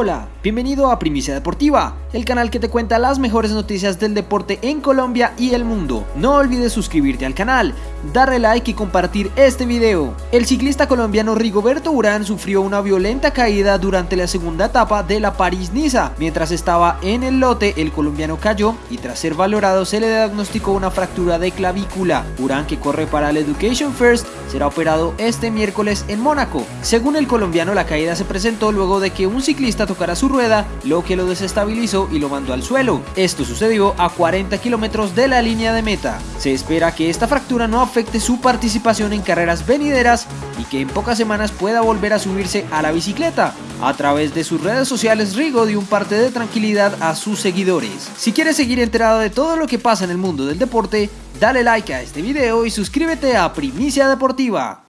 Hola, bienvenido a Primicia Deportiva, el canal que te cuenta las mejores noticias del deporte en Colombia y el mundo. No olvides suscribirte al canal, darle like y compartir este video. El ciclista colombiano Rigoberto Urán sufrió una violenta caída durante la segunda etapa de la París-Niza. Mientras estaba en el lote, el colombiano cayó y tras ser valorado se le diagnosticó una fractura de clavícula. Urán, que corre para el Education First, será operado este miércoles en Mónaco. Según el colombiano, la caída se presentó luego de que un ciclista tocara su rueda, lo que lo desestabilizó y lo mandó al suelo. Esto sucedió a 40 kilómetros de la línea de meta. Se espera que esta fractura no afecte su participación en carreras venideras y que en pocas semanas pueda volver a subirse a la bicicleta. A través de sus redes sociales, Rigo dio un parte de tranquilidad a sus seguidores. Si quieres seguir enterado de todo lo que pasa en el mundo del deporte, dale like a este video y suscríbete a Primicia Deportiva.